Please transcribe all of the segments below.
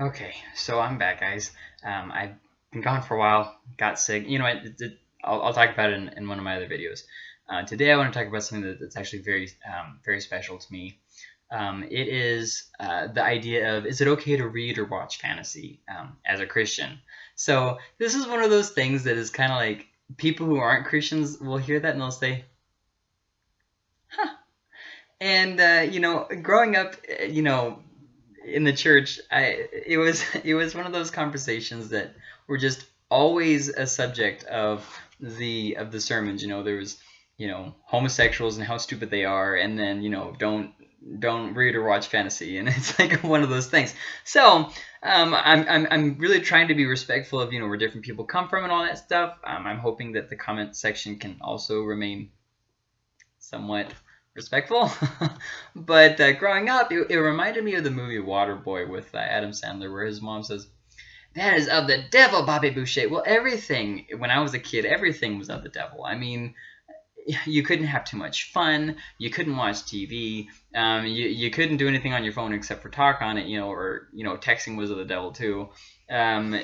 Okay, so I'm back, guys. Um, I've been gone for a while, got sick. You know what? It, it, I'll, I'll, talk about it in, in, one of my other videos. Uh, today, I want to talk about something that, that's actually very, um, very special to me. Um, it is uh, the idea of is it okay to read or watch fantasy um, as a Christian? So this is one of those things that is kind of like people who aren't Christians will hear that and they'll say, "Huh." And uh, you know, growing up, you know, in the church, I it was it was one of those conversations that were just always a subject of the of the sermons. You know, there was you know homosexuals and how stupid they are, and then you know don't don't read or watch fantasy, and it's like one of those things. So um, I'm, I'm I'm really trying to be respectful of you know where different people come from and all that stuff. Um, I'm hoping that the comment section can also remain somewhat respectful. but uh, growing up, it, it, reminded me of the movie Waterboy with uh, Adam Sandler, where his mom says, "That is of the devil, Bobby Boucher." Well, everything when I was a kid, everything was of the devil. I mean, you couldn't have too much fun. You couldn't watch TV. Um, you you couldn't do anything on your phone except for talk on it. You know, or you know, texting was of the devil too. Um,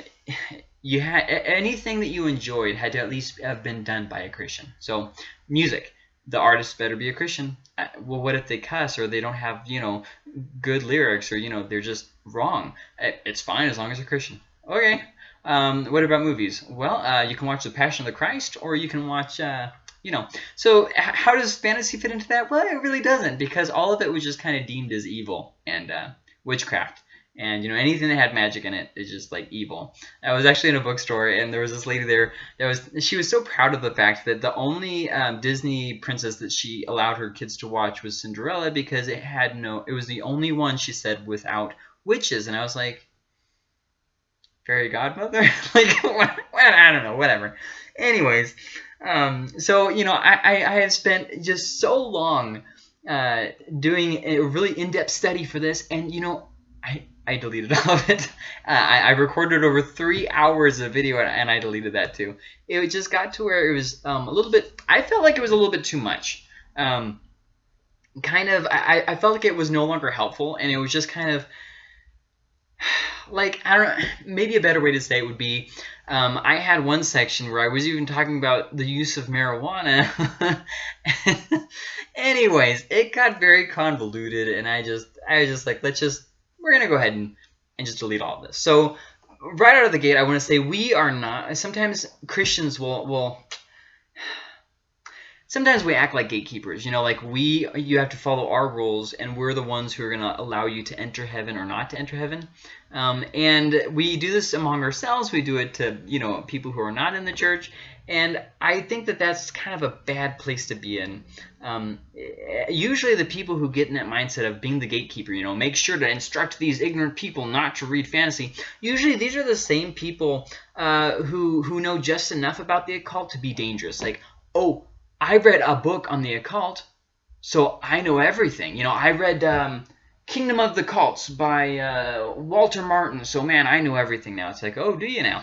you had anything that you enjoyed had to at least have been done by a Christian. So music the artist better be a Christian. Uh, well, what if they cuss or they don't have, you know, good lyrics or, you know, they're just wrong? It's fine as long as they're Christian. Okay. Um, what about movies? Well, uh, you can watch The Passion of the Christ or you can watch, uh, you know. So how does fantasy fit into that? Well, it really doesn't because all of it was just kind of deemed as evil and uh, witchcraft and you know anything that had magic in it is just like evil. I was actually in a bookstore and there was this lady there that was she was so proud of the fact that the only um, Disney princess that she allowed her kids to watch was Cinderella because it had no it was the only one she said without witches and I was like fairy godmother like what, I don't know whatever. Anyways, um, so you know I, I I have spent just so long uh, doing a really in-depth study for this and you know I I deleted all of it. Uh, I, I, recorded over three hours of video and I deleted that too. It just got to where it was um, a little bit, I felt like it was a little bit too much. Um, kind of, I, I felt like it was no longer helpful and it was just kind of, like, I don't maybe a better way to say it would be, um, I had one section where I was even talking about the use of marijuana. Anyways, it got very convoluted and I just, I was just like, let's just, we're going to go ahead and, and just delete all of this. So right out of the gate, I want to say we are not, sometimes Christians will, will sometimes we act like gatekeepers. You know, like we, you have to follow our rules, and we're the ones who are going to allow you to enter heaven or not to enter heaven. Um, and we do this among ourselves. We do it to, you know, people who are not in the church. And I think that that's kind of a bad place to be in. Um, usually the people who get in that mindset of being the gatekeeper, you know, make sure to instruct these ignorant people not to read fantasy. Usually these are the same people uh, who, who know just enough about the occult to be dangerous. Like, oh, I read a book on the occult, so I know everything. You know, I read um, Kingdom of the Cults by uh, Walter Martin, so man, I know everything now. It's like, oh, do you now?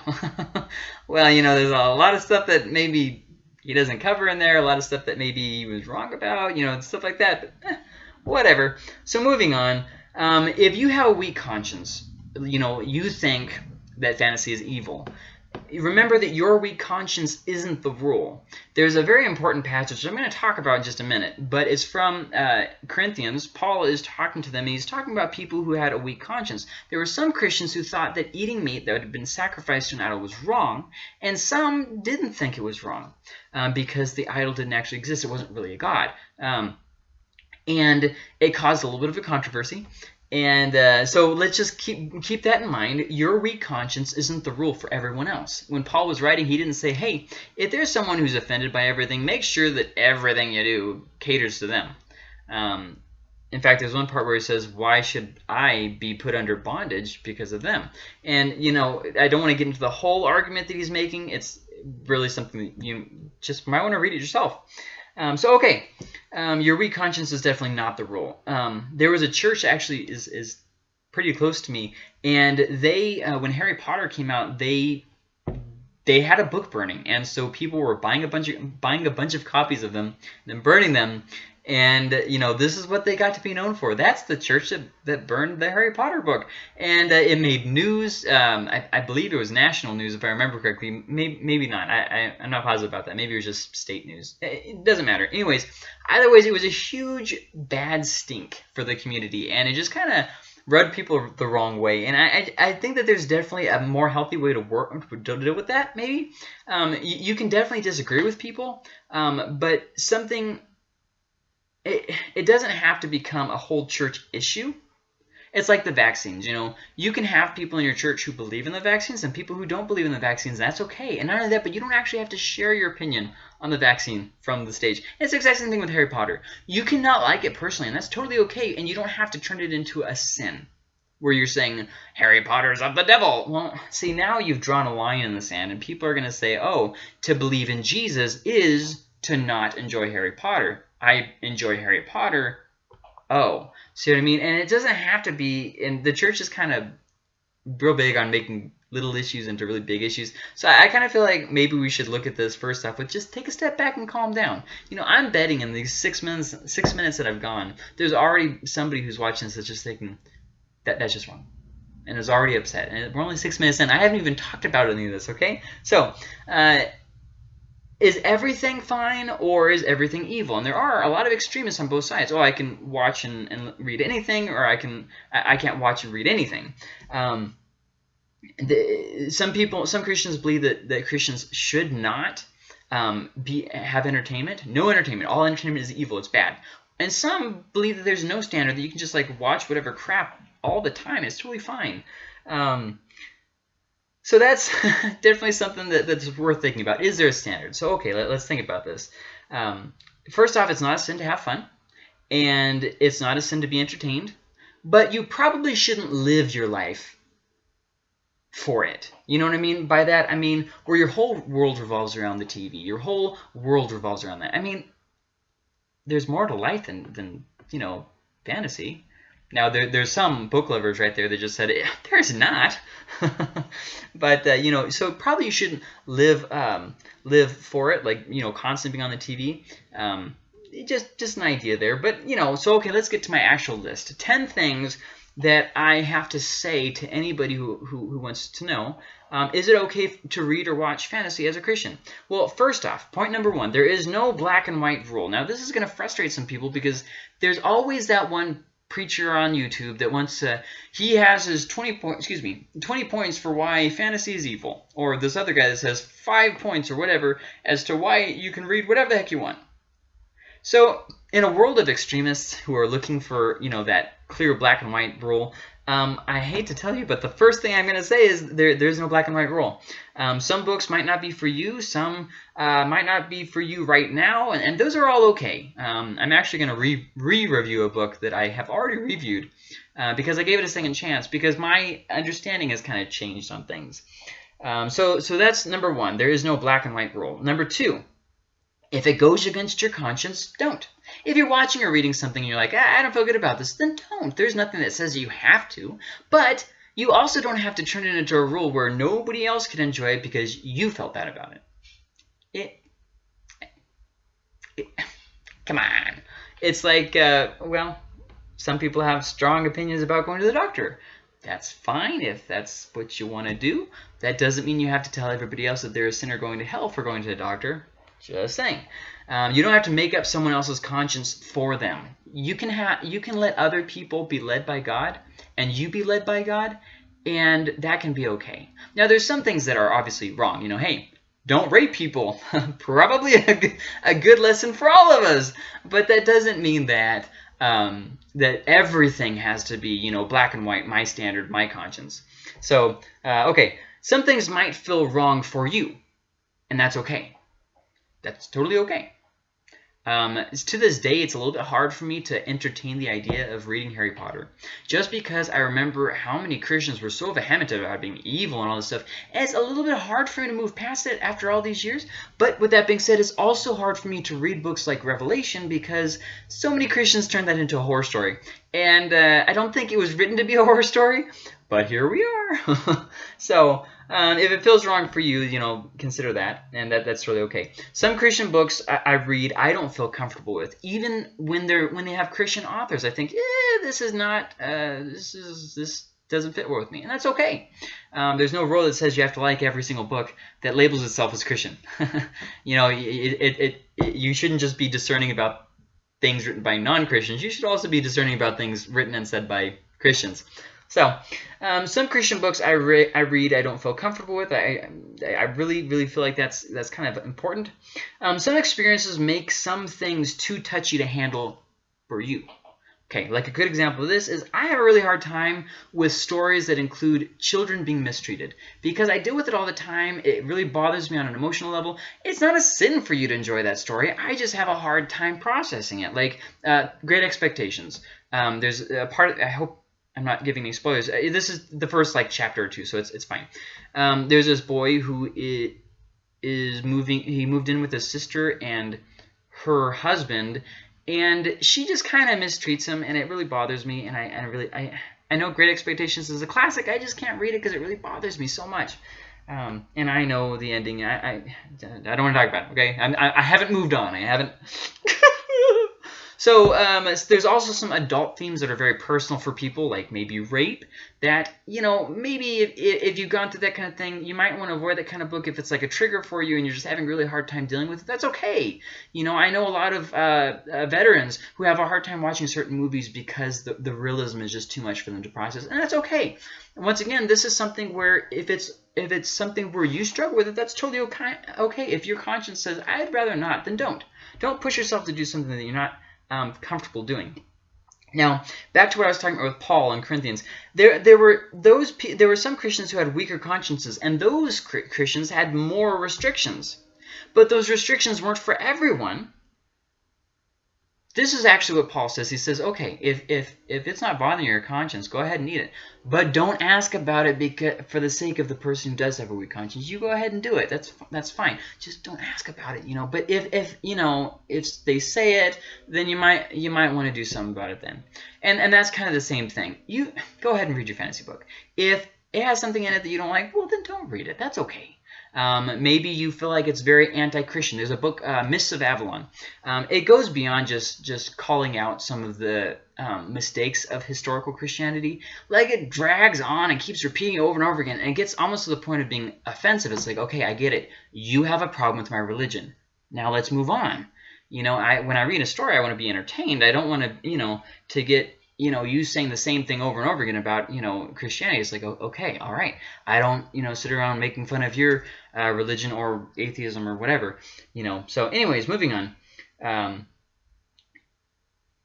well, you know, there's a lot of stuff that maybe he doesn't cover in there, a lot of stuff that maybe he was wrong about, you know, stuff like that, but eh, whatever. So moving on, um, if you have a weak conscience, you know, you think that fantasy is evil, remember that your weak conscience isn't the rule. There's a very important passage I'm going to talk about in just a minute, but it's from uh, Corinthians. Paul is talking to them, and he's talking about people who had a weak conscience. There were some Christians who thought that eating meat that had been sacrificed to an idol was wrong, and some didn't think it was wrong um, because the idol didn't actually exist. It wasn't really a god. Um, and it caused a little bit of a controversy. And uh, so let's just keep keep that in mind. Your weak conscience isn't the rule for everyone else. When Paul was writing, he didn't say, hey, if there's someone who's offended by everything, make sure that everything you do caters to them. Um, in fact, there's one part where he says, why should I be put under bondage because of them? And, you know, I don't want to get into the whole argument that he's making. It's really something that you just might want to read it yourself. Um, so, okay, um, your weak conscience is definitely not the rule. Um, there was a church actually is, is pretty close to me, and they, uh, when Harry Potter came out, they they had a book burning, and so people were buying a bunch of buying a bunch of copies of them, then burning them, and you know this is what they got to be known for. That's the church that, that burned the Harry Potter book, and uh, it made news. Um, I, I, believe it was national news if I remember correctly. Maybe maybe not. I, I am not positive about that. Maybe it was just state news. It, doesn't matter. Anyways, either ways, it was a huge bad stink for the community, and it just kind of rubbed people the wrong way. And I, I, I, think that there's definitely a more healthy way to work to deal with that. Maybe um, you, you, can definitely disagree with people, um, but something it, it doesn't have to become a whole church issue. It's like the vaccines, you know. You can have people in your church who believe in the vaccines and people who don't believe in the vaccines. That's okay. And not only that, but you don't actually have to share your opinion on the vaccine from the stage. It's the exact same thing with Harry Potter. You cannot like it personally, and that's totally okay. And you don't have to turn it into a sin where you're saying Harry Potter's of the devil. Well, see, now you've drawn a line in the sand, and people are going to say, oh, to believe in Jesus is to not enjoy Harry Potter. I enjoy Harry Potter. Oh, see what I mean? And it doesn't have to be, and the church is kind of real big on making little issues into really big issues. So I, I kind of feel like maybe we should look at this first off with just take a step back and calm down. You know, I'm betting in these six minutes, six minutes that I've gone, there's already somebody who's watching this that's just thinking that that's just wrong, and is already upset. And we're only six minutes in. I haven't even talked about any of this. Okay, so. Uh, is everything fine or is everything evil? And there are a lot of extremists on both sides. Oh, I can watch and, and read anything, or I can I can't watch and read anything. Um, the, some people, some Christians believe that, that Christians should not um, be have entertainment. No entertainment. All entertainment is evil. It's bad. And some believe that there's no standard that you can just like watch whatever crap all the time. It's totally fine. Um, so that's definitely something that, that's worth thinking about. Is there a standard? So, okay, let, us think about this. Um, first off, it's not a sin to have fun, and it's not a sin to be entertained, but you probably shouldn't live your life for it. You know what I mean by that? I mean, where your whole world revolves around the TV. Your whole world revolves around that. I mean, there's more to life than, than you know, fantasy. Now, there, there's some book lovers right there that just said, eh, there's not. but, uh, you know, so probably you shouldn't live um, live for it, like, you know, constantly being on the TV. Um, just, just an idea there. But, you know, so, okay, let's get to my actual list. 10 things that I have to say to anybody who, who, who wants to know. Um, is it okay to read or watch fantasy as a Christian? Well, first off, point number one, there is no black and white rule. Now, this is going to frustrate some people because there's always that one preacher on YouTube that wants to he has his 20 points excuse me 20 points for why fantasy is evil or this other guy that says 5 points or whatever as to why you can read whatever the heck you want. So, in a world of extremists who are looking for, you know, that clear black and white rule, um, I hate to tell you, but the first thing I'm going to say is there, there's no black and white rule. Um, some books might not be for you. Some uh, might not be for you right now, and, and those are all okay. Um, I'm actually going to re-review a book that I have already reviewed uh, because I gave it a second chance because my understanding has kind of changed on things. Um, so, so that's number one. There is no black and white rule. Number two, if it goes against your conscience, don't. If you're watching or reading something and you're like, ah, I don't feel good about this, then don't. There's nothing that says you have to. But you also don't have to turn it into a rule where nobody else can enjoy it because you felt bad about it. It, it come on. It's like, uh, well, some people have strong opinions about going to the doctor. That's fine if that's what you want to do. That doesn't mean you have to tell everybody else that they're a sinner going to hell for going to the doctor. Just saying. Um, you don't have to make up someone else's conscience for them. You can have you can let other people be led by God, and you be led by God, and that can be okay. Now, there's some things that are obviously wrong. You know, hey, don't rape people. Probably a, a good lesson for all of us. But that doesn't mean that um, that everything has to be, you know, black and white, my standard, my conscience. So, uh, okay, some things might feel wrong for you, and that's okay. That's totally okay. Um, to this day, it's a little bit hard for me to entertain the idea of reading Harry Potter. Just because I remember how many Christians were so vehement about being evil and all this stuff, it's a little bit hard for me to move past it after all these years. But with that being said, it's also hard for me to read books like Revelation because so many Christians turn that into a horror story. And uh, I don't think it was written to be a horror story, but here we are. so um, if it feels wrong for you, you know, consider that, and that that's really okay. Some Christian books I, I read, I don't feel comfortable with, even when they're when they have Christian authors. I think, eh, this is not, uh, this is this doesn't fit well with me, and that's okay. Um, there's no rule that says you have to like every single book that labels itself as Christian. you know, it, it, it, it, you shouldn't just be discerning about things written by non-Christians. You should also be discerning about things written and said by Christians. So, um, some Christian books I, re I read I don't feel comfortable with. I, I really, really feel like that's that's kind of important. Um, some experiences make some things too touchy to handle for you. Okay, like a good example of this is I have a really hard time with stories that include children being mistreated because I deal with it all the time. It really bothers me on an emotional level. It's not a sin for you to enjoy that story. I just have a hard time processing it. Like uh, Great Expectations. Um, there's a part. I hope I'm not giving any spoilers. Uh, this is the first like chapter or two, so it's it's fine. Um, there's this boy who is moving. He moved in with his sister and her husband, and she just kind of mistreats him, and it really bothers me. And I, I really, I, I know Great Expectations is a classic. I just can't read it because it really bothers me so much. Um, and I know the ending. I, I, I don't want to talk about it. Okay, I, I haven't moved on. I haven't. So um, there's also some adult themes that are very personal for people, like maybe rape, that, you know, maybe if, if you've gone through that kind of thing, you might want to avoid that kind of book if it's like a trigger for you and you're just having a really hard time dealing with it. That's okay. You know, I know a lot of uh, uh, veterans who have a hard time watching certain movies because the, the realism is just too much for them to process, and that's okay. Once again, this is something where if it's if it's something where you struggle with it, that's totally okay. Okay, if your conscience says I'd rather not, then don't. Don't push yourself to do something that you're not um, comfortable doing. Now, back to what I was talking about with Paul and Corinthians. There, there were those. There were some Christians who had weaker consciences, and those Christians had more restrictions. But those restrictions weren't for everyone. This is actually what Paul says. He says, okay, if, if, if it's not bothering your conscience, go ahead and eat it. But don't ask about it because for the sake of the person who does have a weak conscience. You go ahead and do it. That's that's fine. Just don't ask about it, you know. But if, if you know, if they say it, then you might you might want to do something about it then. And and that's kind of the same thing. You go ahead and read your fantasy book. If it has something in it that you don't like, well, then don't read it. That's okay. Um, maybe you feel like it's very anti-Christian. There's a book, uh, Mists of Avalon. Um, it goes beyond just just calling out some of the um, mistakes of historical Christianity. Like it drags on and keeps repeating over and over again, and it gets almost to the point of being offensive. It's like, okay, I get it. You have a problem with my religion. Now let's move on. You know, I when I read a story, I want to be entertained. I don't want to, you know, to get you know, you saying the same thing over and over again about, you know, Christianity. It's like, okay, all right. I don't, you know, sit around making fun of your uh, religion or atheism or whatever, you know. So anyways, moving on. Um,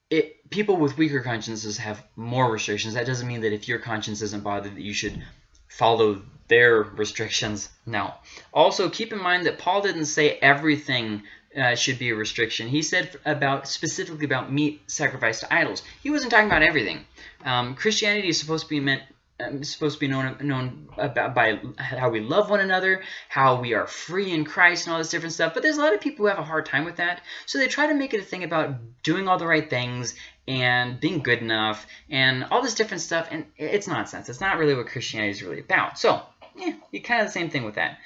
it, people with weaker consciences have more restrictions. That doesn't mean that if your conscience isn't bothered that you should follow their restrictions. No. Also, keep in mind that Paul didn't say everything uh, should be a restriction. He said about specifically about meat sacrificed to idols. He wasn't talking about everything. Um, Christianity is supposed to be meant um, supposed to be known known about by how we love one another, how we are free in Christ, and all this different stuff. But there's a lot of people who have a hard time with that, so they try to make it a thing about doing all the right things and being good enough and all this different stuff. And it's nonsense. It's not really what Christianity is really about. So, yeah, you kind of the same thing with that.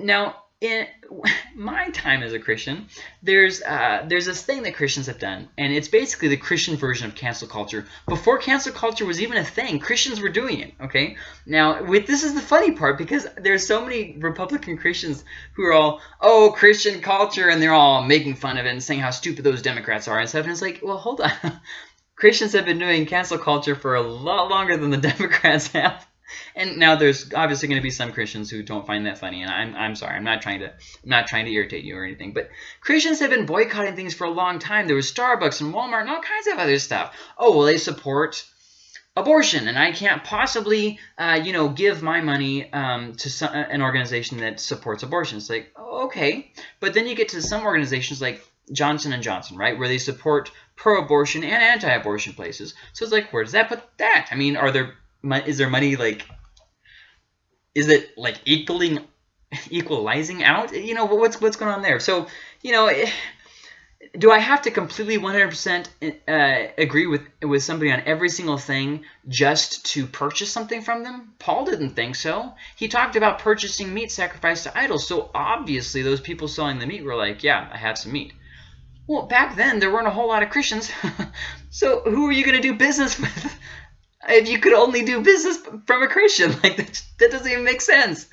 Now, in my time as a Christian, there's uh, there's this thing that Christians have done, and it's basically the Christian version of cancel culture. Before cancel culture was even a thing, Christians were doing it. Okay, now with this is the funny part because there's so many Republican Christians who are all oh Christian culture, and they're all making fun of it and saying how stupid those Democrats are and stuff. And it's like, well, hold on. Christians have been doing cancel culture for a lot longer than the Democrats have. And now there's obviously going to be some Christians who don't find that funny, and I'm, I'm sorry, I'm not trying to I'm not trying to irritate you or anything, but Christians have been boycotting things for a long time. There was Starbucks and Walmart and all kinds of other stuff. Oh, well, they support abortion, and I can't possibly, uh, you know, give my money um, to some, an organization that supports abortion. It's like, okay, but then you get to some organizations like Johnson and Johnson, right, where they support pro-abortion and anti-abortion places. So it's like, where does that put that? I mean, are there is there money like is it like equaling equalizing out you know what's what's going on there so you know do I have to completely 100% uh, agree with with somebody on every single thing just to purchase something from them? Paul didn't think so. He talked about purchasing meat sacrificed to idols. So obviously those people selling the meat were like, yeah, I have some meat. Well, back then there weren't a whole lot of Christians. so who are you going to do business with if you could only do business from a Christian? Like that, that doesn't even make sense.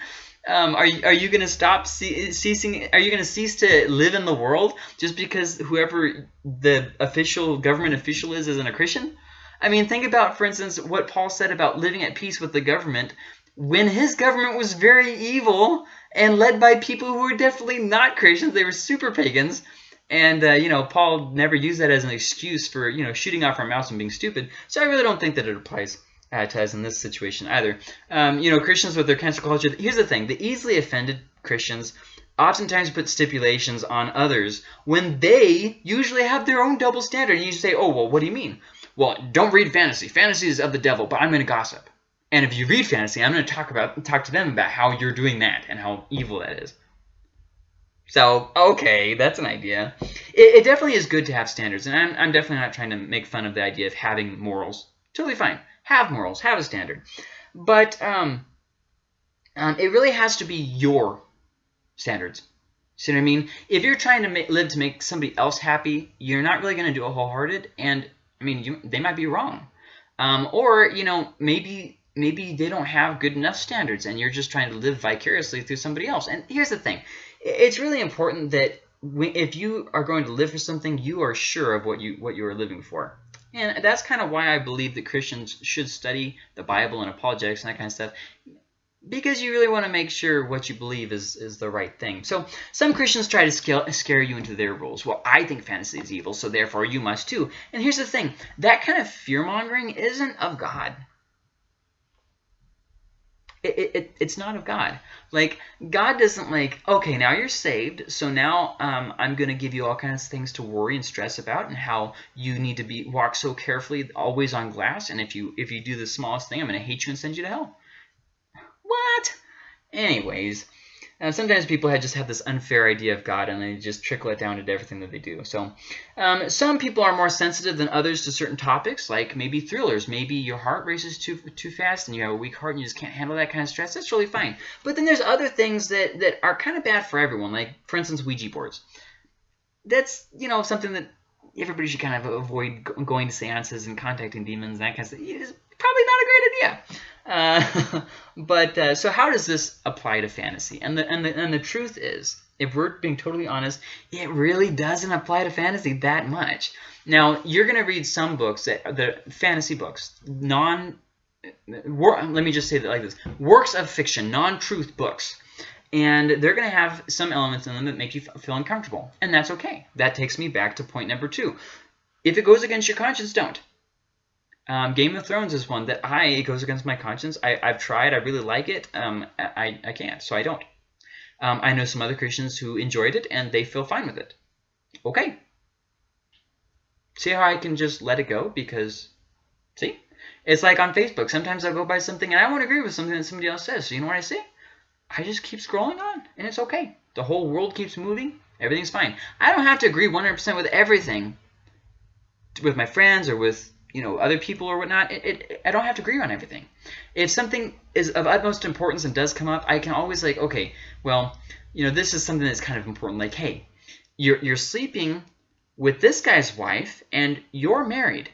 Um, are you, are you going to stop ceasing? Are you going to cease to live in the world just because whoever the official government official is isn't a Christian? I mean, think about, for instance, what Paul said about living at peace with the government when his government was very evil and led by people who were definitely not Christians. They were super pagans. And, uh, you know, Paul never used that as an excuse for, you know, shooting off our mouths and being stupid. So I really don't think that it applies uh, to us in this situation either. Um, you know, Christians with their cancel culture, here's the thing. The easily offended Christians oftentimes put stipulations on others when they usually have their own double standard. And you say, oh, well, what do you mean? Well, don't read fantasy. Fantasy is of the devil, but I'm going to gossip. And if you read fantasy, I'm going to talk about talk to them about how you're doing that and how evil that is. So, okay, that's an idea. It, it, definitely is good to have standards, and I'm, I'm definitely not trying to make fun of the idea of having morals. Totally fine. Have morals, have a standard. But um, um, it really has to be your standards. See what I mean? If you're trying to make, live to make somebody else happy, you're not really going to do a wholehearted, and I mean, you, they might be wrong. Um, or, you know, maybe maybe they don't have good enough standards, and you're just trying to live vicariously through somebody else. And here's the thing it's really important that if you are going to live for something, you are sure of what you what you are living for. And that's kind of why I believe that Christians should study the Bible and apologetics and that kind of stuff because you really want to make sure what you believe is, is the right thing. So some Christians try to scale, scare you into their rules. Well, I think fantasy is evil, so therefore you must too. And here's the thing. That kind of fear-mongering isn't of God it, it, it's not of God. Like, God doesn't like, okay, now you're saved, so now um, I'm going to give you all kinds of things to worry and stress about and how you need to be walk so carefully, always on glass, and if you if you do the smallest thing, I'm going to hate you and send you to hell. What? Anyways, uh, sometimes people have just have this unfair idea of God and they just trickle it down to everything that they do. So um, some people are more sensitive than others to certain topics, like maybe thrillers. Maybe your heart races too too fast and you have a weak heart and you just can't handle that kind of stress. That's really fine. But then there's other things that, that are kind of bad for everyone, like, for instance, Ouija boards. That's, you know, something that everybody should kind of avoid going to seances and contacting demons and that kind of stuff. It's probably not a great idea. Uh, but uh, so how does this apply to fantasy? And the, and the and the truth is, if we're being totally honest, it really doesn't apply to fantasy that much. Now you're going to read some books that the fantasy books, non. let me just say that like this: works of fiction, non-truth books. And they're going to have some elements in them that make you feel uncomfortable. And that's okay. That takes me back to point number two. If it goes against your conscience, don't. Um, Game of Thrones is one that I it goes against my conscience. I, I've tried. I really like it. Um, I, I can't, so I don't. Um, I know some other Christians who enjoyed it and they feel fine with it. Okay. See how I can just let it go because, see? It's like on Facebook. Sometimes I'll go by something and I won't agree with something that somebody else says. So you know what I say? I just keep scrolling on and it's okay. The whole world keeps moving. Everything's fine. I don't have to agree 100% with everything with my friends or with you know other people or whatnot. It, it, i don't have to agree on everything. If something is of utmost importance and does come up i can always like okay well you know this is something that's kind of important. Like hey you're, you're sleeping with this guy's wife and you're married.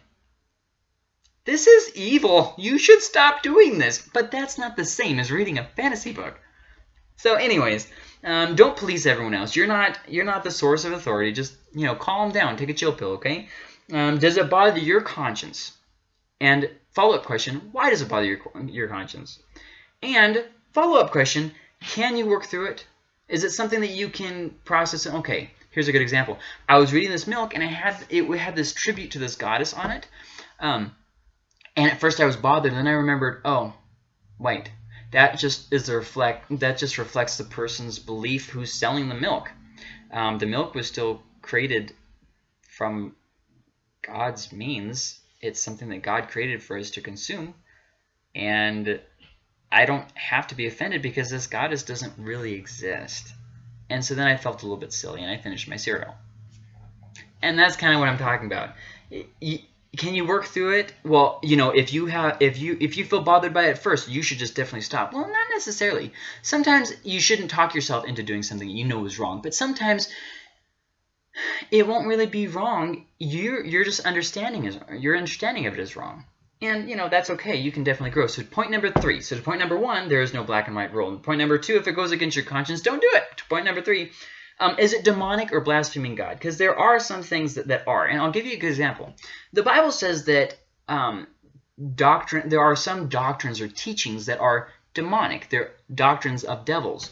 This is evil. You should stop doing this. But that's not the same as reading a fantasy book so anyways um, don't police everyone else you're not you're not the source of authority just you know calm down take a chill pill okay um, does it bother your conscience? And follow-up question, why does it bother your, your conscience? And follow-up question, can you work through it? Is it something that you can process? Okay, here's a good example. I was reading this milk, and it had it had this tribute to this goddess on it. Um, and at first I was bothered, then I remembered, oh, wait, that just is the reflect that just reflects the person's belief who's selling the milk. Um, the milk was still created from God's means. It's something that God created for us to consume. And I don't have to be offended because this goddess doesn't really exist. And so then I felt a little bit silly and I finished my cereal. And that's kind of what I'm talking about. Can you work through it? Well, you know, if you have, if you, if you feel bothered by it first, you should just definitely stop. Well, not necessarily. Sometimes you shouldn't talk yourself into doing something you know is wrong, but sometimes it won't really be wrong. You're, you're just understanding is your understanding of it is wrong. And, you know, that's okay. You can definitely grow. So point number three. So to point number one, there is no black and white rule. And point number two, if it goes against your conscience, don't do it. To point number three, um, is it demonic or blaspheming God? Because there are some things that, that are. And I'll give you a good example. The Bible says that um, doctrine, there are some doctrines or teachings that are demonic. They're doctrines of devils.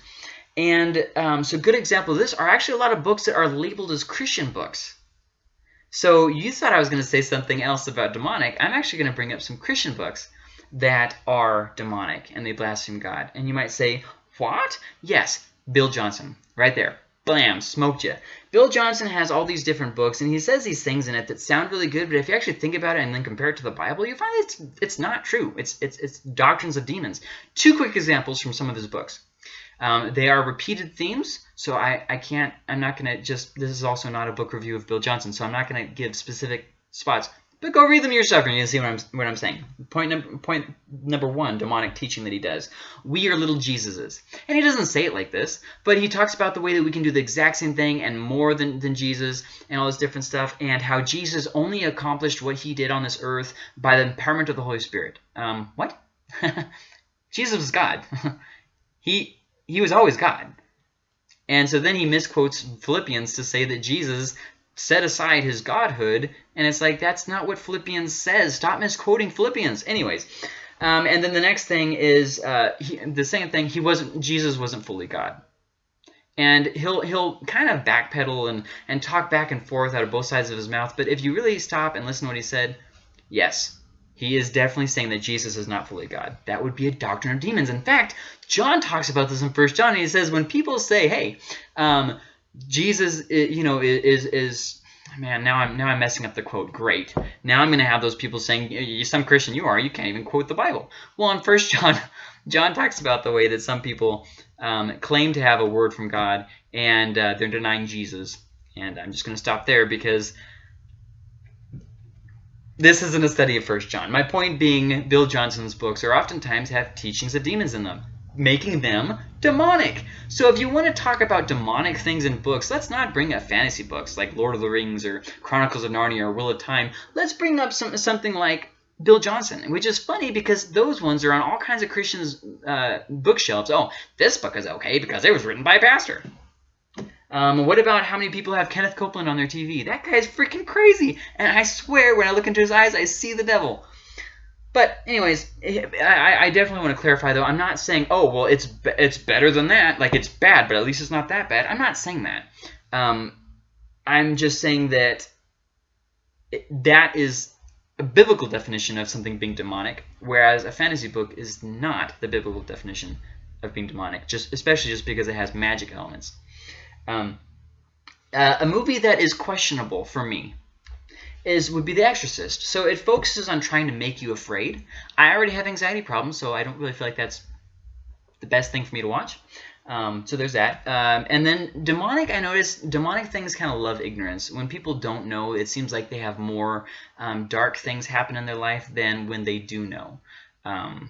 And um, so good example of this are actually a lot of books that are labeled as Christian books. So you thought I was going to say something else about demonic. I'm actually going to bring up some Christian books that are demonic and they blaspheme God. And you might say, what? Yes, Bill Johnson, right there. Blam, smoked you. Bill Johnson has all these different books, and he says these things in it that sound really good, but if you actually think about it and then compare it to the Bible, you find it's it's not true. It's it's it's doctrines of demons. Two quick examples from some of his books. Um, they are repeated themes, so I, I can't, I'm not going to just, this is also not a book review of Bill Johnson, so I'm not going to give specific spots. But go read them yourself and you'll see what I'm, what I'm saying. Point, point number one, demonic teaching that he does. We are little Jesuses. And he doesn't say it like this, but he talks about the way that we can do the exact same thing and more than, than Jesus and all this different stuff and how Jesus only accomplished what he did on this earth by the empowerment of the Holy Spirit. Um, what? Jesus was God. he he was always God. And so then he misquotes Philippians to say that Jesus set aside his godhood, and it's like, that's not what Philippians says. Stop misquoting Philippians. Anyways, um, and then the next thing is, uh, he, the second thing, he wasn't, Jesus wasn't fully God. And he'll he'll kind of backpedal and, and talk back and forth out of both sides of his mouth, but if you really stop and listen to what he said, yes, he is definitely saying that Jesus is not fully God. That would be a doctrine of demons. In fact, John talks about this in First John. And he says when people say, "Hey, um, Jesus, you know, is is man." Now I'm now I'm messing up the quote. Great. Now I'm going to have those people saying, "Some Christian you are. You can't even quote the Bible." Well, in First John, John talks about the way that some people um, claim to have a word from God and uh, they're denying Jesus. And I'm just going to stop there because this isn't a study of First John. My point being, Bill Johnson's books are oftentimes have teachings of demons in them, making them demonic. So if you want to talk about demonic things in books, let's not bring up fantasy books like Lord of the Rings or Chronicles of Narnia or Wheel of Time. Let's bring up some, something like Bill Johnson, which is funny because those ones are on all kinds of Christians' uh, bookshelves. Oh, this book is okay because it was written by a pastor. Um, what about how many people have Kenneth Copeland on their TV? That guy's freaking crazy. And I swear, when I look into his eyes, I see the devil. But anyways, I, I definitely want to clarify, though. I'm not saying, oh, well, it's it's better than that. Like, it's bad, but at least it's not that bad. I'm not saying that. Um, I'm just saying that that is a biblical definition of something being demonic, whereas a fantasy book is not the biblical definition of being demonic, just especially just because it has magic elements. Um, uh, a movie that is questionable for me is would be The Exorcist. So it focuses on trying to make you afraid. I already have anxiety problems, so I don't really feel like that's the best thing for me to watch. Um, so there's that. Um, and then demonic, I noticed demonic things kind of love ignorance. When people don't know, it seems like they have more um, dark things happen in their life than when they do know. Um,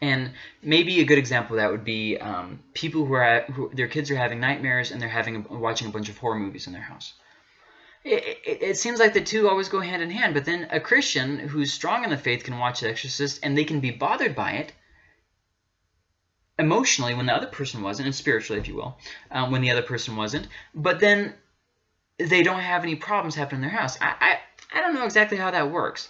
and maybe a good example of that would be um, people who are who, their kids are having nightmares and they're having watching a bunch of horror movies in their house. It, it, seems like the two always go hand in hand, but then a Christian who's strong in the faith can watch The Exorcist and they can be bothered by it emotionally when the other person wasn't, and spiritually, if you will, um, when the other person wasn't. But then they don't have any problems happen in their house. I, I, I don't know exactly how that works.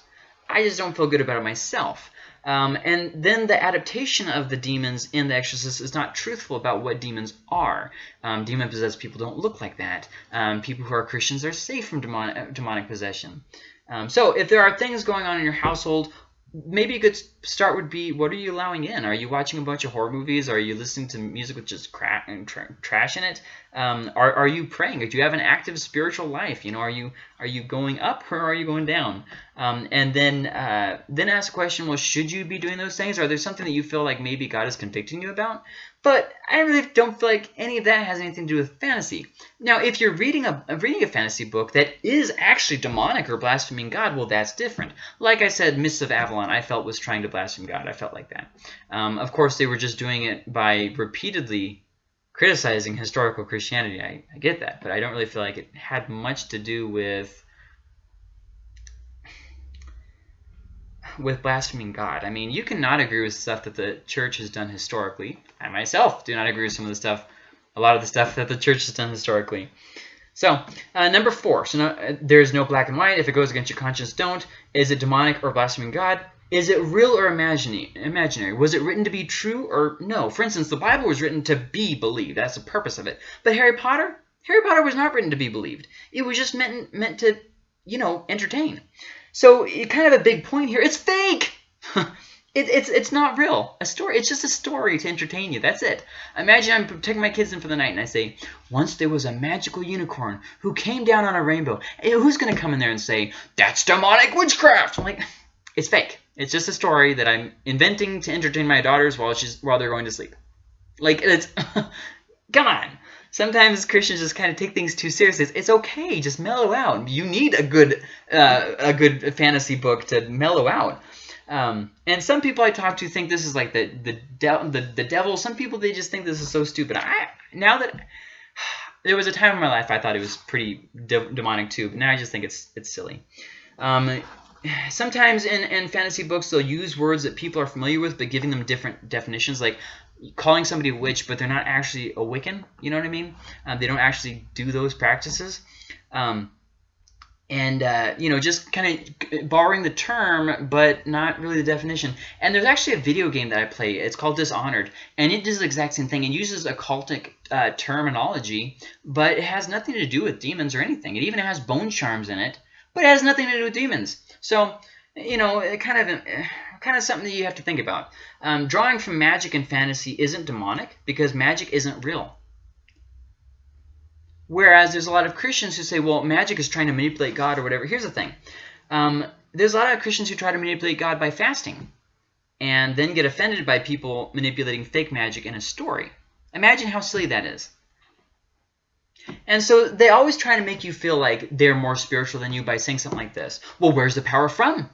I just don't feel good about it myself. Um, and then the adaptation of the demons in The Exorcist is not truthful about what demons are. Um, Demon-possessed people don't look like that. Um, people who are Christians are safe from demonic, demonic possession. Um, so if there are things going on in your household, maybe a good start would be, what are you allowing in? Are you watching a bunch of horror movies? Are you listening to music with just crap and tra trash in it? Um, are, are you praying? Do you have an active spiritual life? You know, are you are you going up or are you going down? Um, and then uh, then ask the question, well, should you be doing those things? Are there something that you feel like maybe God is convicting you about? But I really don't feel like any of that has anything to do with fantasy. Now, if you're reading a reading a fantasy book that is actually demonic or blaspheming God, well, that's different. Like I said, Mists of Avalon, I felt was trying to blaspheme God. I felt like that. Um, of course, they were just doing it by repeatedly criticizing historical Christianity. I, I get that, but I don't really feel like it had much to do with with blaspheming God. I mean, you cannot agree with stuff that the church has done historically. I myself do not agree with some of the stuff, a lot of the stuff that the church has done historically. So, uh, number four. So, no, uh, there's no black and white. If it goes against your conscience, don't. Is it demonic or blaspheming God? Is it real or imaginary? Was it written to be true or no? For instance, the Bible was written to be believed. That's the purpose of it. But Harry Potter? Harry Potter was not written to be believed. It was just meant, meant to, you know, entertain. So kind of a big point here. It's fake. it, it's it's not real. A story. It's just a story to entertain you. That's it. Imagine I'm taking my kids in for the night and I say, once there was a magical unicorn who came down on a rainbow. Who's going to come in there and say, that's demonic witchcraft? I'm like, it's fake. It's just a story that I'm inventing to entertain my daughters while she's while they're going to sleep. Like it's come on sometimes Christians just kind of take things too seriously. It's, it's okay, just mellow out. You need a good uh, a good fantasy book to mellow out. Um, and some people I talk to think this is like the the, de the the devil. Some people they just think this is so stupid. I now that there was a time in my life I thought it was pretty de demonic too, but now I just think it's it's silly. Um, sometimes in, in fantasy books they'll use words that people are familiar with but giving them different definitions like calling somebody a witch, but they're not actually a Wiccan. You know what I mean? Um, they don't actually do those practices. Um, and, uh, you know, just kind of borrowing the term, but not really the definition. And there's actually a video game that I play. It's called Dishonored. And it does the exact same thing. It uses occultic uh, terminology, but it has nothing to do with demons or anything. It even has bone charms in it, but it has nothing to do with demons. So, you know, it kind of kind of something that you have to think about. Um, drawing from magic and fantasy isn't demonic because magic isn't real. Whereas there's a lot of Christians who say, well, magic is trying to manipulate God or whatever. Here's the thing. Um, there's a lot of Christians who try to manipulate God by fasting and then get offended by people manipulating fake magic in a story. Imagine how silly that is. And so they always try to make you feel like they're more spiritual than you by saying something like this. Well, where's the power from?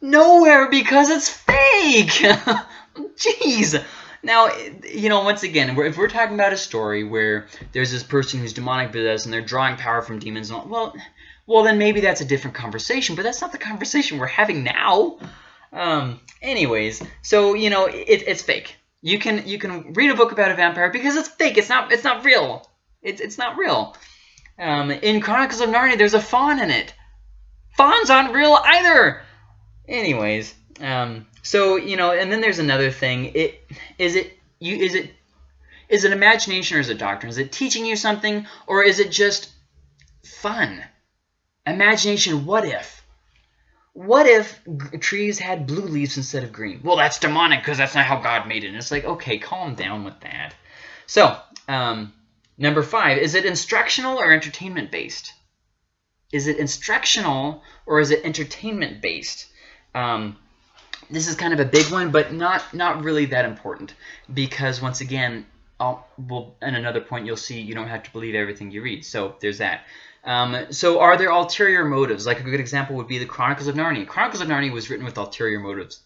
Nowhere because it's fake. Jeez. Now, you know, once again, if we're talking about a story where there's this person who's demonic possessed and they're drawing power from demons, all, well, well, then maybe that's a different conversation. But that's not the conversation we're having now. Um, anyways, so you know, it, it's fake. You can you can read a book about a vampire because it's fake. It's not it's not real. It's it's not real. Um, in Chronicles of Narnia, there's a faun in it. Fauns aren't real either. Anyways, um, so you know, and then there's another thing. It is it you is it is it imagination or is it doctrine? Is it teaching you something or is it just fun? Imagination. What if? What if trees had blue leaves instead of green? Well, that's demonic because that's not how God made it. And it's like, okay, calm down with that. So, um, number five, is it instructional or entertainment based? Is it instructional or is it entertainment based? Um, this is kind of a big one, but not not really that important because once again, I'll, well, in another point you'll see you don't have to believe everything you read. So there's that. Um, so are there ulterior motives? Like a good example would be the Chronicles of Narnia. Chronicles of Narnia was written with ulterior motives.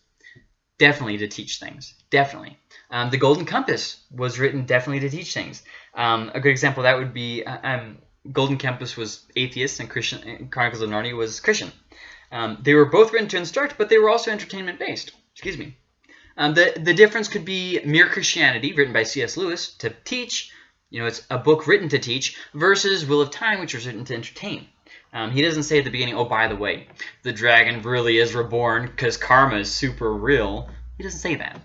Definitely to teach things. Definitely. Um, the Golden Compass was written definitely to teach things. Um, a good example that would be uh, um, Golden Compass was atheist and Christian. Chronicles of Narnia was Christian. Um, they were both written to instruct, but they were also entertainment-based. Excuse me. Um, the, the difference could be Mere Christianity, written by C.S. Lewis, to teach. You know, it's a book written to teach, versus Wheel of Time, which was written to entertain. Um, he doesn't say at the beginning, oh, by the way, the dragon really is reborn because karma is super real. He doesn't say that.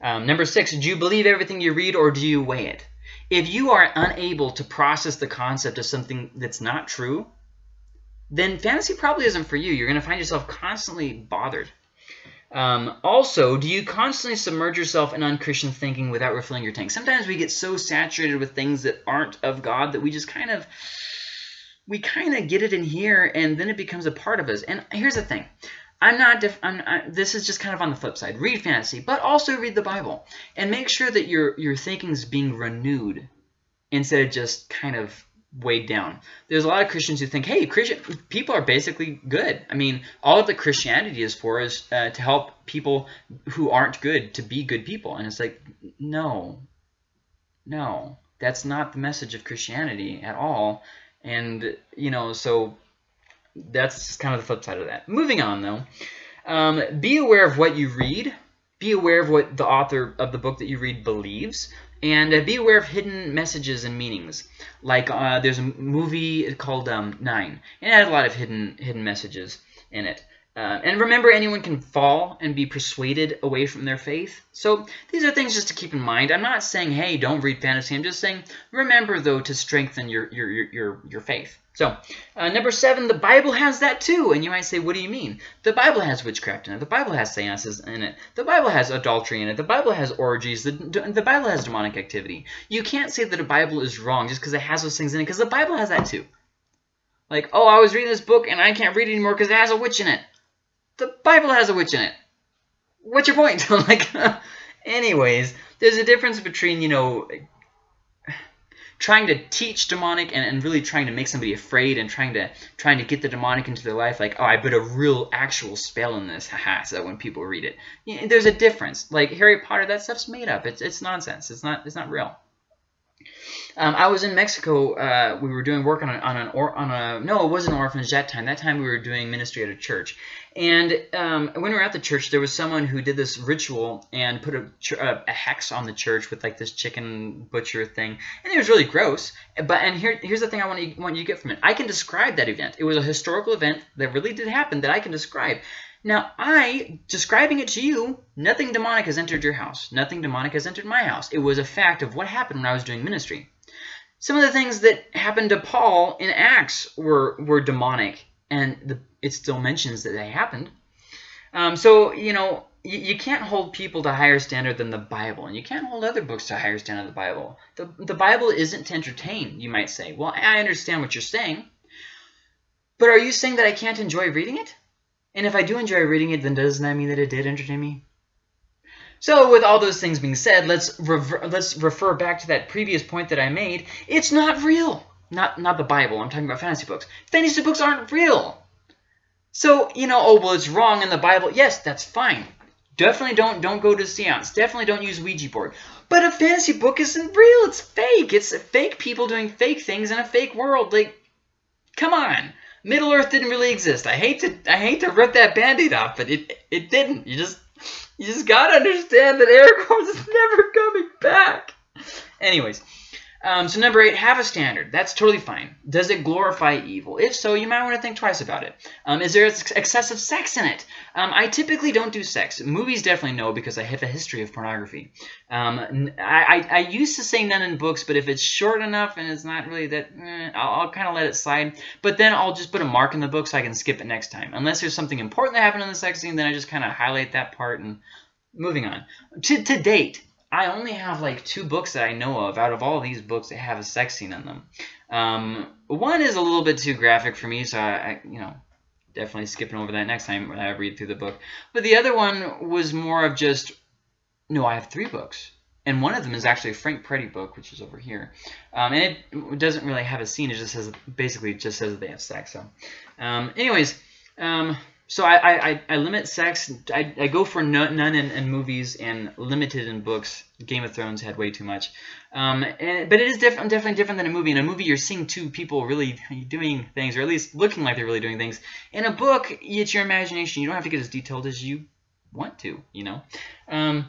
Um, number six, do you believe everything you read or do you weigh it? If you are unable to process the concept of something that's not true, then fantasy probably isn't for you. You're going to find yourself constantly bothered. Um, also, do you constantly submerge yourself in unchristian thinking without refilling your tank? Sometimes we get so saturated with things that aren't of God that we just kind of we kind of get it in here and then it becomes a part of us. And here's the thing. I'm not, I'm, I, this is just kind of on the flip side. Read fantasy, but also read the Bible. And make sure that your, your thinking is being renewed instead of just kind of weighed down. There's a lot of Christians who think, hey, Christian people are basically good. I mean, all that Christianity is for is uh, to help people who aren't good to be good people. And it's like, no, no, that's not the message of Christianity at all. And, you know, so that's kind of the flip side of that. Moving on, though, um, be aware of what you read. Be aware of what the author of the book that you read believes. And uh, be aware of hidden messages and meanings. Like uh, there's a movie called um, Nine, and it has a lot of hidden hidden messages in it. Uh, and remember, anyone can fall and be persuaded away from their faith. So these are things just to keep in mind. I'm not saying, hey, don't read fantasy. I'm just saying, remember, though, to strengthen your, your, your, your faith. So, uh, number seven, the Bible has that too. And you might say, what do you mean? The Bible has witchcraft in it. The Bible has seances in it. The Bible has adultery in it. The Bible has orgies. The, the Bible has demonic activity. You can't say that a Bible is wrong just because it has those things in it, because the Bible has that too. Like, oh, I was reading this book and I can't read anymore because it has a witch in it. The Bible has a witch in it. What's your point? like, anyways, there's a difference between, you know, trying to teach demonic and, and really trying to make somebody afraid and trying to trying to get the demonic into their life like oh I put a real actual spell in this. Haha so that when people read it. You know, there's a difference. Like Harry Potter that stuff's made up. It's, it's nonsense. It's not it's not real um, I was in Mexico. Uh, we were doing work on, on an or, on a no, it wasn't an orphanage that time. That time we were doing ministry at a church. And um, when we were at the church, there was someone who did this ritual and put a, a, hex on the church with like this chicken butcher thing, and it was really gross. But and here here's the thing I want you want you to get from it. I can describe that event. It was a historical event that really did happen that I can describe. Now, I, describing it to you, nothing demonic has entered your house. Nothing demonic has entered my house. It was a fact of what happened when I was doing ministry. Some of the things that happened to Paul in Acts were, were demonic, and the, it still mentions that they happened. Um, so, you know, you, you, can't hold people to higher standard than the Bible, and you can't hold other books to higher standard than the Bible. The, the Bible isn't to entertain, you might say. Well, I understand what you're saying, but are you saying that I can't enjoy reading it? And if I do enjoy reading it, then doesn't that mean that it did entertain me? So with all those things being said, let's let's refer back to that previous point that I made. It's not real. Not not the Bible. I'm talking about fantasy books. Fantasy books aren't real. So, you know, oh, well, it's wrong in the Bible. Yes, that's fine. Definitely don't don't go to seance. Definitely don't use Ouija board. But a fantasy book isn't real. It's fake. It's fake people doing fake things in a fake world. Like, come on. Middle Earth didn't really exist. I hate to I hate to rip that band-aid off, but it it didn't. You just you just gotta understand that Aragorn is never coming back. Anyways, um, so number eight, have a standard. That's totally fine. Does it glorify evil? If so, you might want to think twice about it. Um, is there excessive sex in it? Um, I typically don't do sex. Movies definitely no because I have a history of pornography. Um, I, I, I, used to say none in books, but if it's short enough and it's not really that, eh, I'll, I'll kind of let it slide. But then I'll just put a mark in the book so I can skip it next time. Unless there's something important that happened in the sex scene, then I just kind of highlight that part and moving on. To, to date, I only have like two books that I know of out of all these books that have a sex scene in them. Um, one is a little bit too graphic for me, so I, I, you know, definitely skipping over that next time when I read through the book. But the other one was more of just, no, I have three books. And one of them is actually a Frank Peretti book, which is over here. Um, and it doesn't really have a scene. It just says, basically, just says that they have sex. So, um, anyways, um, so I, I, I limit sex. I, I go for none, none in, in, movies and limited in books. Game of Thrones had way too much. Um, and, but it is different, definitely different than a movie. In a movie, you're seeing two people really doing things, or at least looking like they're really doing things. In a book, it's your imagination. You don't have to get as detailed as you want to, you know. Um,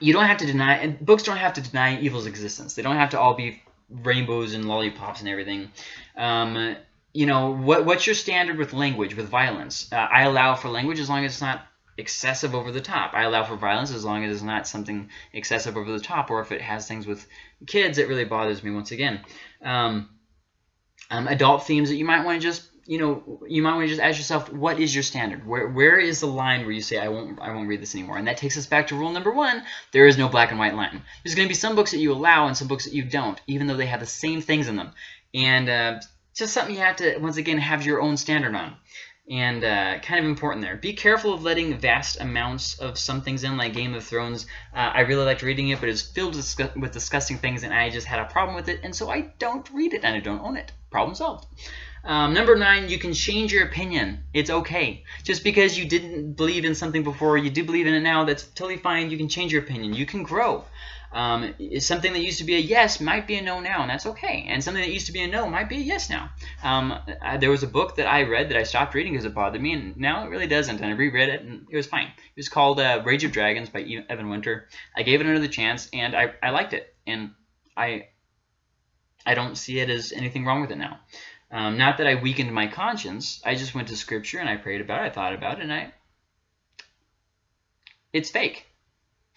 you don't have to deny, and books don't have to deny evil's existence. They don't have to all be rainbows and lollipops and everything. Um, you know, what what's your standard with language, with violence? Uh, I allow for language as long as it's not excessive over the top. I allow for violence as long as it's not something excessive over the top, or if it has things with kids, it really bothers me once again. Um, um, adult themes that you might want to just you know, you might want to just ask yourself, what is your standard? Where where is the line where you say I won't I won't read this anymore? And that takes us back to rule number one: there is no black and white line. There's going to be some books that you allow and some books that you don't, even though they have the same things in them. And uh, just something you have to once again have your own standard on. And uh, kind of important there. Be careful of letting vast amounts of some things in, like Game of Thrones. Uh, I really liked reading it, but it's filled with disgusting things, and I just had a problem with it, and so I don't read it, and I don't own it. Problem solved. Um, number nine, you can change your opinion. It's okay. Just because you didn't believe in something before, you do believe in it now, that's totally fine. You can change your opinion. You can grow. Um, something that used to be a yes might be a no now, and that's okay. And something that used to be a no might be a yes now. Um, I, there was a book that I read that I stopped reading because it bothered me, and now it really doesn't. And I reread it, and it was fine. It was called uh, Rage of Dragons by Evan Winter. I gave it another chance, and I, I liked it. And I I don't see it as anything wrong with it now. Um, not that I weakened my conscience. I just went to Scripture and I prayed about it. I thought about it, and I it's fake.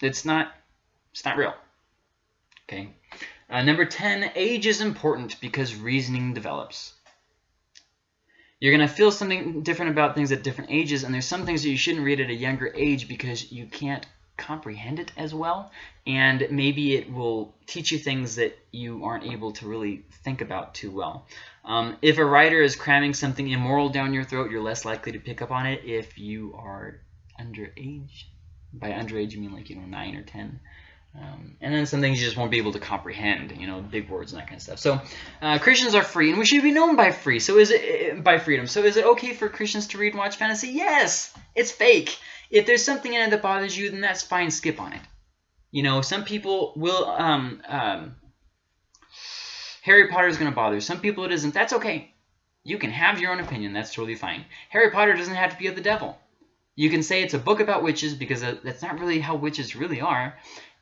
It's not. It's not real. Okay. Uh, number 10, age is important because reasoning develops. You're going to feel something different about things at different ages, and there's some things that you shouldn't read at a younger age because you can't comprehend it as well, and maybe it will teach you things that you aren't able to really think about too well. Um, if a writer is cramming something immoral down your throat, you're less likely to pick up on it if you are underage. By underage, you mean like, you know, 9 or 10. Um, and then some things you just won't be able to comprehend, you know, big words and that kind of stuff. So uh, Christians are free, and we should be known by free. So is it eh, by freedom? So is it okay for Christians to read and watch fantasy? Yes, it's fake. If there's something in it that bothers you, then that's fine. Skip on it. You know, some people will. Um, um, Harry Potter is going to bother. Some people it isn't. That's okay. You can have your own opinion. That's totally fine. Harry Potter doesn't have to be of the devil. You can say it's a book about witches because that's not really how witches really are.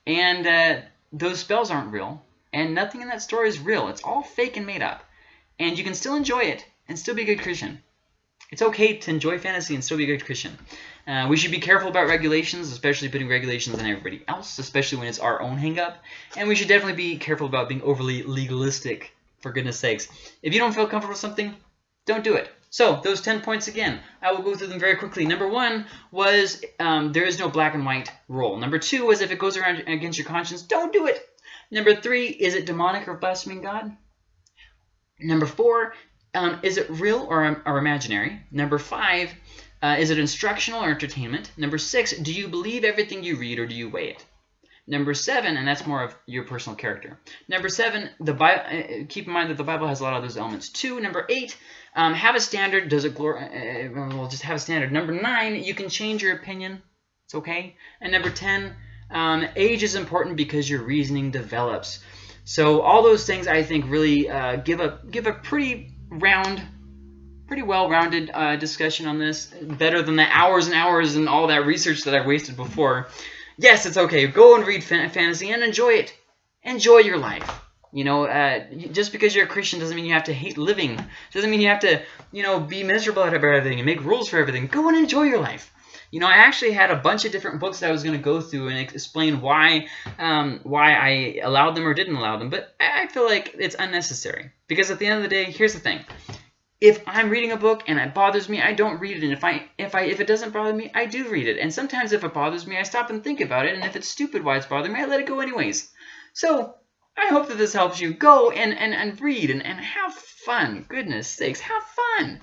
And uh, those spells aren't real. And nothing in that story is real. It's all fake and made up. And you can still enjoy it and still be a good Christian. It's okay to enjoy fantasy and still be a good Christian. Uh, we should be careful about regulations, especially putting regulations on everybody else, especially when it's our own hangup. And we should definitely be careful about being overly legalistic, for goodness sakes. If you don't feel comfortable with something, don't do it. So those 10 points again, I will go through them very quickly. Number one was um, there is no black and white rule. Number two was if it goes around against your conscience, don't do it. Number three, is it demonic or blaspheming God? Number four, um, is it real or, or imaginary? Number five, uh, is it instructional or entertainment? Number six, do you believe everything you read or do you weigh it? Number seven, and that's more of your personal character. Number seven, the Bible. Uh, keep in mind that the Bible has a lot of those elements too. Number eight, um, have a standard. Does it glorify? Uh, well, just have a standard. Number nine, you can change your opinion. It's okay. And number ten, um, age is important because your reasoning develops. So all those things I think really uh, give a give a pretty round, pretty well-rounded uh, discussion on this. Better than the hours and hours and all that research that I've wasted before. Yes, it's okay. Go and read fantasy and enjoy it. Enjoy your life. You know, uh, just because you're a Christian doesn't mean you have to hate living. Doesn't mean you have to, you know, be miserable about everything and make rules for everything. Go and enjoy your life. You know, I actually had a bunch of different books that I was going to go through and explain why um, why I allowed them or didn't allow them, but I feel like it's unnecessary. Because at the end of the day, here's the thing if I'm reading a book and it bothers me, I don't read it. And if I if I if it doesn't bother me, I do read it. And sometimes if it bothers me, I stop and think about it. And if it's stupid why it's bothering me, I let it go anyways. So I hope that this helps you. Go and and, and read and, and have fun. Goodness sakes, have fun.